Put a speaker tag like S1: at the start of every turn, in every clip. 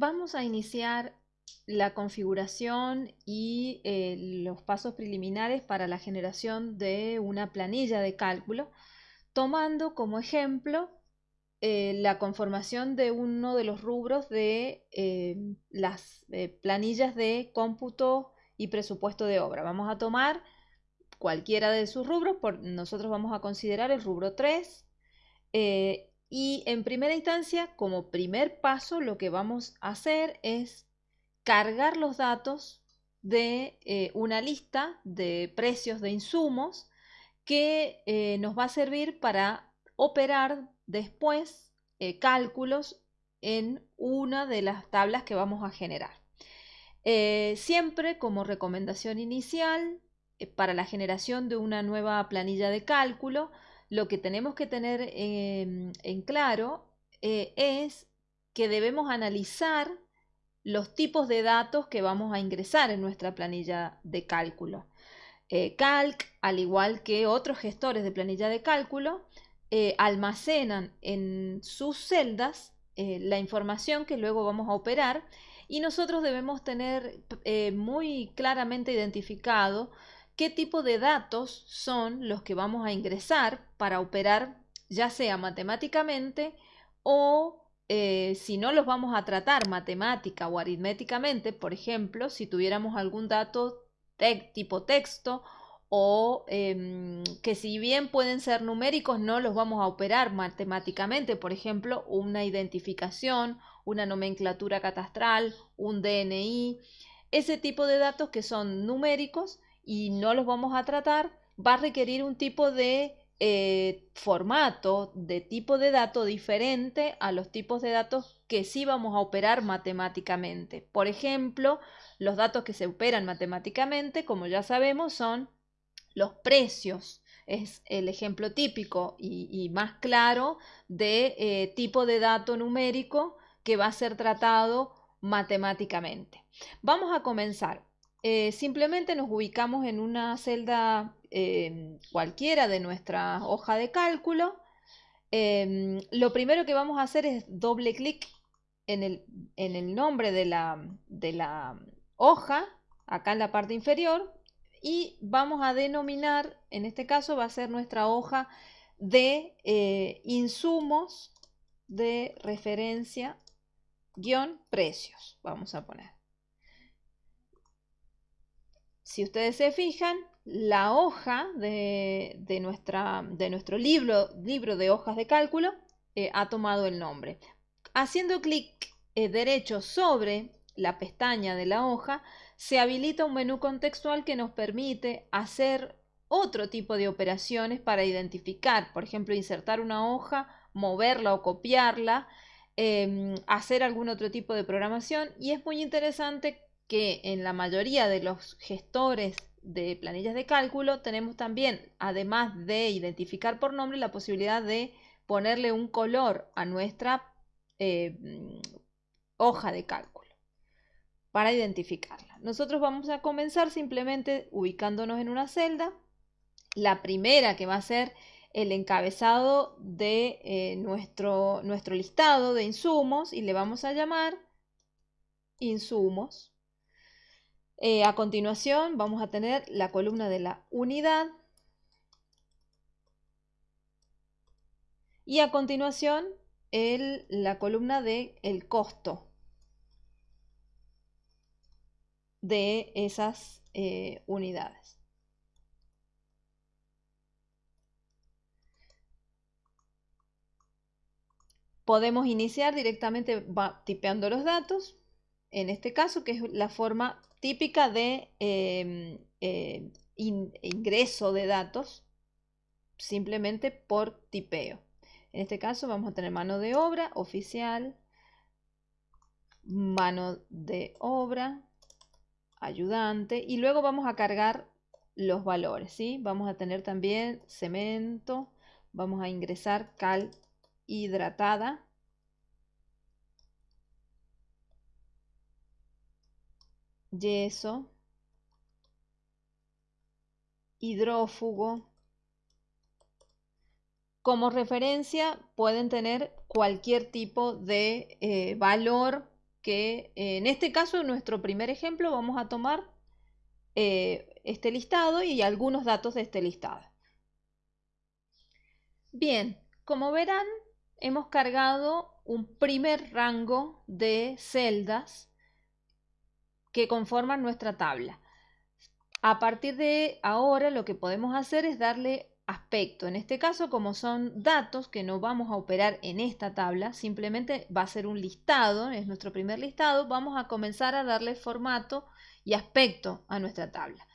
S1: Vamos a iniciar la configuración y eh, los pasos preliminares para la generación de una planilla de cálculo, tomando como ejemplo eh, la conformación de uno de los rubros de eh, las planillas de cómputo y presupuesto de obra. Vamos a tomar cualquiera de sus rubros, por, nosotros vamos a considerar el rubro 3 y en primera instancia, como primer paso, lo que vamos a hacer es cargar los datos de eh, una lista de precios de insumos que eh, nos va a servir para operar después eh, cálculos en una de las tablas que vamos a generar. siempre como recomendación inicial para la generación de una nueva planilla de cálculo, lo que tenemos que tener en claro es que debemos analizar los tipos de datos que vamos a ingresar en nuestra planilla de cálculo. Eh, Calc, al igual que otros gestores de planilla de cálculo, eh, almacenan en sus celdas eh, la información que luego vamos a operar y nosotros debemos tener muy claramente identificado qué tipo de datos son los que vamos a ingresar para operar ya sea matemáticamente o eh, si no los vamos a tratar matemática o aritméticamente, por ejemplo, si tuviéramos algún dato tipo texto o em, que si bien pueden ser numéricos, no los vamos a operar matemáticamente, por ejemplo, una identificación, una nomenclatura catastral, un DNI, ese tipo de datos que son numéricos y no los vamos a tratar, va a requerir un tipo de eh, formato de tipo de dato diferente a los tipos de datos que sí vamos a operar matemáticamente. Por ejemplo, los datos que se operan matemáticamente, como ya sabemos, son los precios. Es el ejemplo típico y, más claro de eh, tipo de dato numérico que va a ser tratado matemáticamente. Vamos a comenzar. Eh, simplemente nos ubicamos en una celda em, cualquiera de nuestra hoja de cálculo. Em, lo primero que vamos a hacer es doble clic en el, nombre de la, hoja, acá en la parte inferior, y vamos a denominar, en este caso va a ser nuestra hoja de eh, insumos de referencia guion precios, vamos a poner. Si ustedes se fijan, la hoja de, nuestro libro, libro, de hojas de cálculo eh, ha tomado el nombre. Haciendo clic eh, derecho sobre la pestaña de la hoja, se habilita un menú contextual que nos permite hacer otro tipo de operaciones para identificar, por ejemplo, insertar una hoja, moverla o copiarla, em, hacer algún otro tipo de programación y es muy interesante que en la mayoría de los gestores de planillas de cálculo tenemos también, además de identificar por nombre, la posibilidad de ponerle un color a nuestra eh, hoja de cálculo para identificarla. Nosotros vamos a comenzar simplemente ubicándonos en una celda. La primera que va a ser el encabezado de eh, nuestro, nuestro listado de insumos y le vamos a llamar insumos. Eh, a continuación vamos a tener la columna de la unidad y a continuación la columna de el costo de esas eh, unidades. Podemos iniciar directamente tipeando los datos, en este caso que es la forma típica de em, eh, ingreso de datos simplemente por tipeo. En este caso vamos a tener mano de obra oficial, mano de obra, ayudante y luego vamos a cargar los valores. ¿sí? Vamos a tener también cemento, vamos a ingresar cal hidratada yeso, hidrófugo. Como referencia pueden tener cualquier tipo de eh, valor que en este caso, en nuestro primer ejemplo, vamos a tomar eh, este listado y algunos datos de este listado. Bien, como verán, hemos cargado un primer rango de celdas que conforman nuestra tabla. A partir de ahora lo que podemos hacer es darle aspecto. En este caso, como son datos que no vamos a operar en esta tabla, simplemente va a ser un listado, es nuestro primer listado, vamos a comenzar a darle formato y aspecto a nuestra tabla.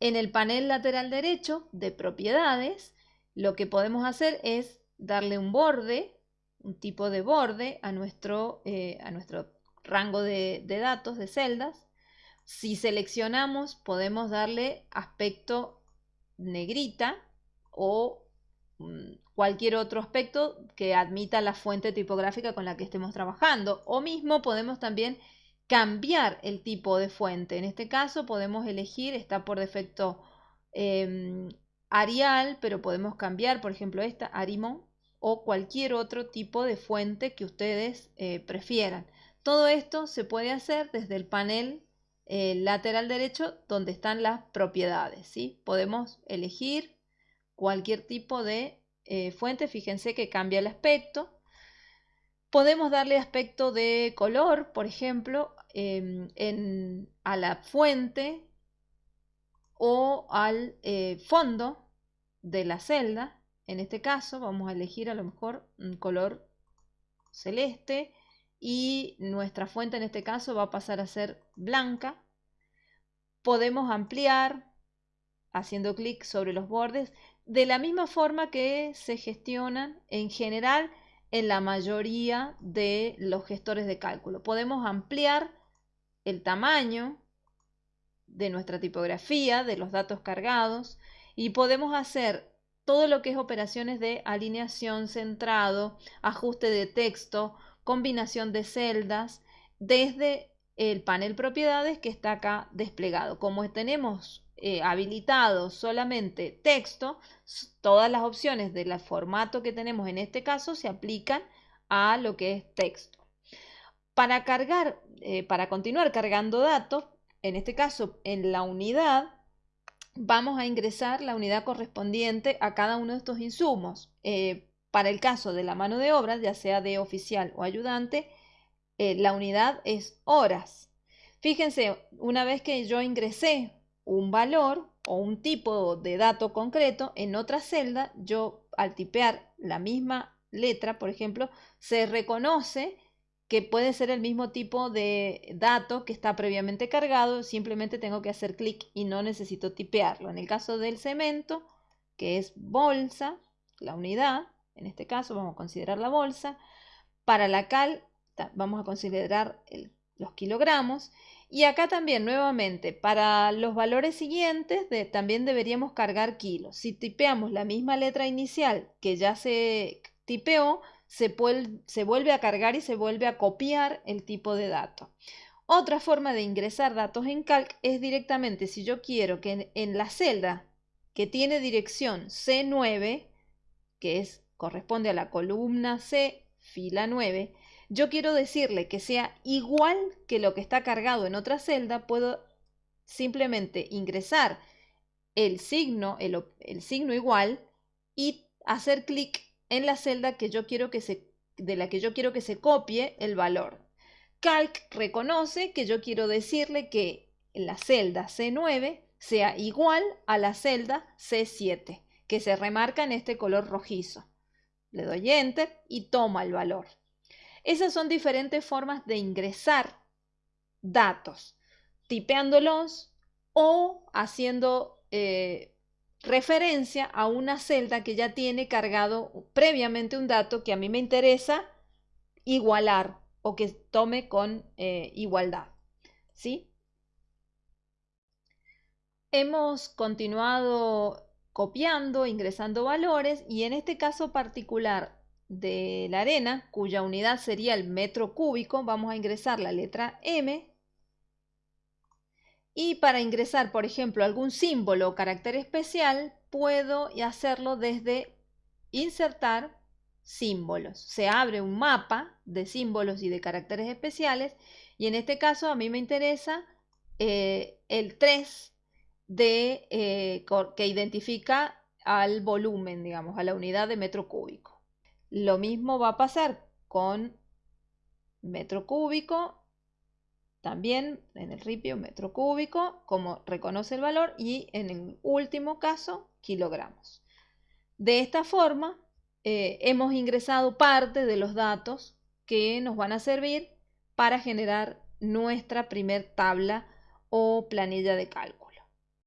S1: En el panel lateral derecho de propiedades, lo que podemos hacer es darle un borde, un tipo de borde a nuestro, eh, a nuestro rango de, de datos, de celdas. Si seleccionamos, podemos darle aspecto negrita o mm, cualquier otro aspecto que admita la fuente tipográfica con la que estemos trabajando. O mismo podemos también cambiar el tipo de fuente. En este caso podemos elegir, está por defecto em, Arial, pero podemos cambiar, por ejemplo, esta Arimon o cualquier otro tipo de fuente que ustedes eh, prefieran. Todo esto se puede hacer desde el panel eh, lateral derecho donde están las propiedades. ¿sí? Podemos elegir cualquier tipo de eh, fuente. Fíjense que cambia el aspecto. Podemos darle aspecto de color, por ejemplo, em, a la fuente o al eh, fondo de la celda. En este caso vamos a elegir a lo mejor un color celeste y nuestra fuente en este caso va a pasar a ser blanca. Podemos ampliar haciendo clic sobre los bordes de la misma forma que se gestionan en general en la mayoría de los gestores de cálculo. Podemos ampliar el tamaño de nuestra tipografía, de los datos cargados y podemos hacer todo lo que es operaciones de alineación centrado, ajuste de texto, combinación de celdas, desde el panel propiedades que está acá desplegado. Como tenemos eh, habilitado solamente texto, todas las opciones del formato que tenemos en este caso se aplican a lo que es texto. Para cargar, eh, para continuar cargando datos, en este caso en la unidad, vamos a ingresar la unidad correspondiente a cada uno de estos insumos. Eh, para el caso de la mano de obra, ya sea de oficial o ayudante, la unidad es horas. Fíjense, una vez que yo ingresé un valor o un tipo de dato concreto en otra celda, yo al tipear la misma letra, por ejemplo, se reconoce que puede ser el mismo tipo de dato que está previamente cargado, simplemente tengo que hacer clic y no necesito tipearlo. En el caso del cemento, que es bolsa, la unidad, en este caso vamos a considerar la bolsa, para la cal vamos a considerar los kilogramos y acá también, nuevamente, para los valores siguientes también deberíamos cargar kilos. Si tipeamos la misma letra inicial que ya se tipeó, se, se vuelve a cargar y se vuelve a copiar el tipo de dato. Otra forma de ingresar datos en Calc es directamente, si yo quiero que en la celda que tiene dirección C9, que es, corresponde a la columna C, fila 9, yo quiero decirle que sea igual que lo que está cargado en otra celda, puedo simplemente ingresar el signo, el, signo igual y hacer clic en la celda que yo quiero que se, de la que yo quiero que se copie el valor. Calc reconoce que yo quiero decirle que la celda C9 sea igual a la celda C7, que se remarca en este color rojizo. Le doy Enter y toma el valor. Esas son diferentes formas de ingresar datos, tipeándolos o haciendo eh, referencia a una celda que ya tiene cargado previamente un dato que a mí me interesa igualar o que tome con eh, igualdad. ¿Sí? Hemos continuado copiando, ingresando valores y en este caso particular de la arena, cuya unidad sería el metro cúbico, vamos a ingresar la letra M. Y para ingresar, por ejemplo, algún símbolo o carácter especial, puedo hacerlo desde insertar, símbolos. Se abre un mapa de símbolos y de caracteres especiales y en este caso a mí me interesa eh, el 3 de, eh, que identifica al volumen, digamos, a la unidad de metro cúbico. Lo mismo va a pasar con metro cúbico, también en el ripio metro cúbico, como reconoce el valor, y en el último caso, kilogramos. De esta forma, eh, hemos ingresado parte de los datos que nos van a servir para generar nuestra primer tabla o planilla de cálculo.